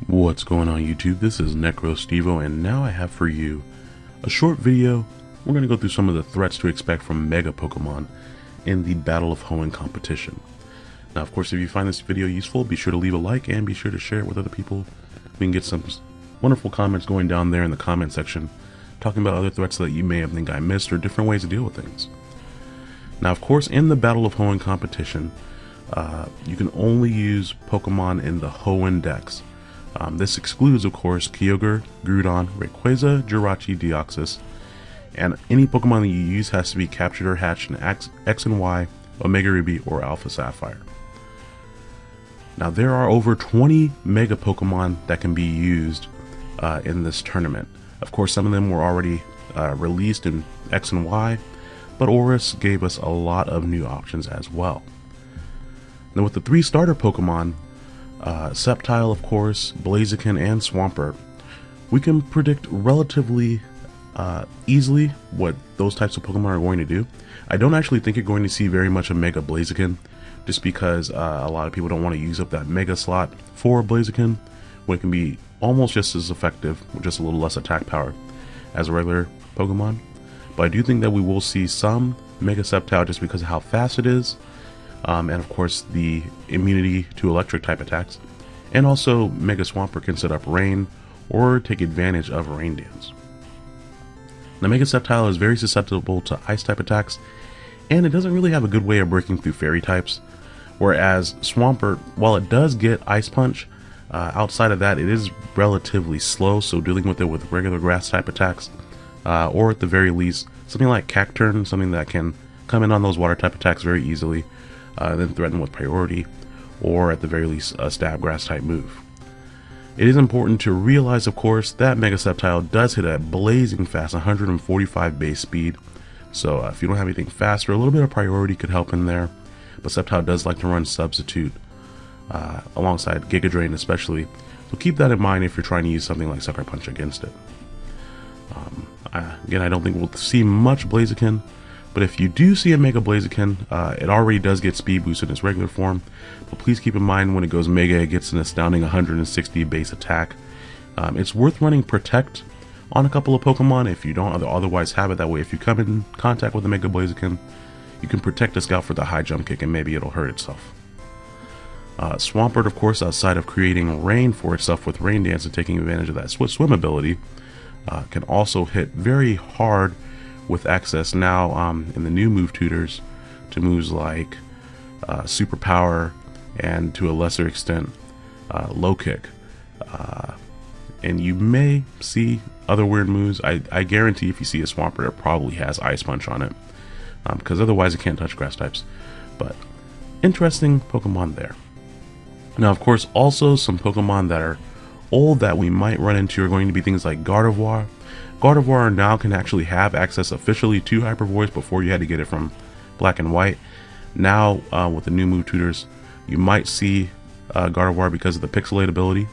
What's going on YouTube? This is NecroStevo and now I have for you a short video. We're going to go through some of the threats to expect from Mega Pokemon in the Battle of Hoenn competition. Now of course if you find this video useful be sure to leave a like and be sure to share it with other people. We can get some wonderful comments going down there in the comment section talking about other threats that you may have think I missed or different ways to deal with things. Now of course in the Battle of Hoenn competition uh, you can only use Pokemon in the Hoenn Dex. Um, this excludes, of course, Kyogre, Groudon, Rayquaza, Jirachi, Deoxys, and any Pokemon that you use has to be captured or hatched in X, X and Y, Omega Ruby, or Alpha Sapphire. Now there are over 20 Mega Pokemon that can be used uh, in this tournament. Of course, some of them were already uh, released in X and Y, but ORAS gave us a lot of new options as well. Now with the three starter Pokemon, uh, Sceptile of course, Blaziken, and Swampert, we can predict relatively uh, easily what those types of Pokemon are going to do. I don't actually think you're going to see very much of Mega Blaziken, just because uh, a lot of people don't want to use up that Mega slot for Blaziken, when it can be almost just as effective, with just a little less attack power, as a regular Pokemon. But I do think that we will see some Mega Sceptile just because of how fast it is, um, and of course the immunity to electric type attacks. And also Mega Swampert can set up rain or take advantage of rain dance. The Mega Sceptile is very susceptible to ice type attacks and it doesn't really have a good way of breaking through fairy types. Whereas Swampert, while it does get Ice Punch, uh, outside of that it is relatively slow so dealing with it with regular grass type attacks uh, or at the very least something like Cacturne, something that can come in on those water type attacks very easily uh, then threaten with priority, or at the very least a stab grass type move. It is important to realize, of course, that Mega Sceptile does hit at blazing fast 145 base speed, so uh, if you don't have anything faster, a little bit of priority could help in there, but Sceptile does like to run Substitute uh, alongside Giga Drain especially, so keep that in mind if you're trying to use something like Sucker Punch against it. Um, I, again, I don't think we'll see much Blaziken, but if you do see a Mega Blaziken, uh, it already does get speed boost in its regular form. But please keep in mind when it goes Mega, it gets an astounding 160 base attack. Um, it's worth running Protect on a couple of Pokemon if you don't otherwise have it. That way, if you come in contact with a Mega Blaziken, you can protect the Scout for the high jump kick and maybe it'll hurt itself. Uh, Swampert, of course, outside of creating rain for itself with Rain Dance and taking advantage of that swim ability, uh, can also hit very hard with access now um, in the new move tutors to moves like uh, superpower and to a lesser extent uh, low kick. Uh, and you may see other weird moves. I, I guarantee if you see a Swampert it probably has ice punch on it because um, otherwise it can't touch grass types. But interesting Pokemon there. Now of course also some Pokemon that are old that we might run into are going to be things like Gardevoir Gardevoir now can actually have access officially to Hyper Voice before you had to get it from Black and White. Now, uh, with the new move tutors, you might see uh, Gardevoir because of the Pixelate ability,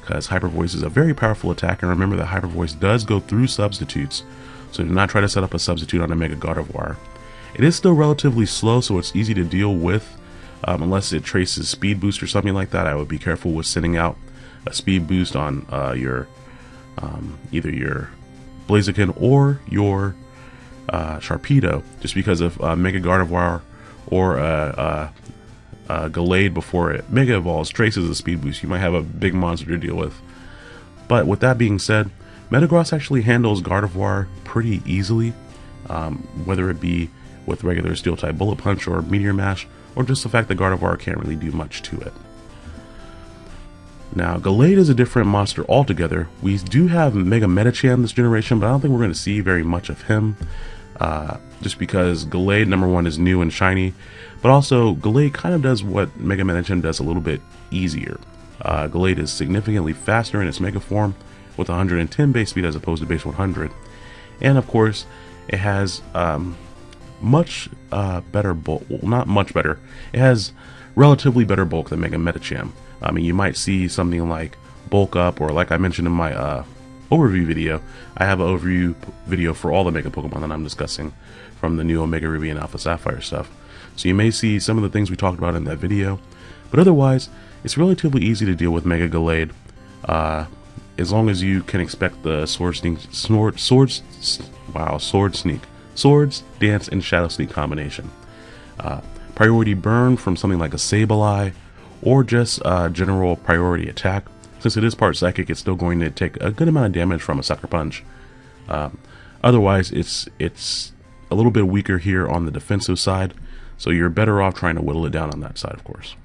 because Hyper Voice is a very powerful attack, and remember that Hyper Voice does go through substitutes, so do not try to set up a substitute on a Mega Gardevoir. It is still relatively slow, so it's easy to deal with, um, unless it traces Speed Boost or something like that. I would be careful with sending out a Speed Boost on uh, your um, either your Blaziken or your uh, Sharpedo, just because of uh, Mega Gardevoir or uh, uh, uh, Gallade before it Mega Evolves traces a speed boost, you might have a big monster to deal with. But with that being said, Metagross actually handles Gardevoir pretty easily, um, whether it be with regular Steel type Bullet Punch or Meteor Mash, or just the fact that Gardevoir can't really do much to it. Now, Gallade is a different monster altogether. We do have Mega Medicham this generation, but I don't think we're going to see very much of him. Uh, just because Gallade, number one, is new and shiny, but also Gallade kind of does what Mega Medicham does a little bit easier. Uh, Gallade is significantly faster in its Mega form, with 110 base speed as opposed to base 100. And of course, it has um, much uh, better bulk, well, not much better, it has relatively better bulk than Mega Medicham. I mean, you might see something like bulk up, or like I mentioned in my uh, overview video, I have an overview video for all the Mega Pokemon that I'm discussing from the new Omega Ruby and Alpha Sapphire stuff. So you may see some of the things we talked about in that video, but otherwise, it's relatively easy to deal with Mega Gallade. Uh, as long as you can expect the sword sneak, sword, swords, wow, sword sneak, swords, dance, and shadow sneak combination. Uh, priority burn from something like a Sableye, or just uh, general priority attack. Since it is part psychic, it's still going to take a good amount of damage from a sucker punch. Um, otherwise, it's it's a little bit weaker here on the defensive side, so you're better off trying to whittle it down on that side, of course.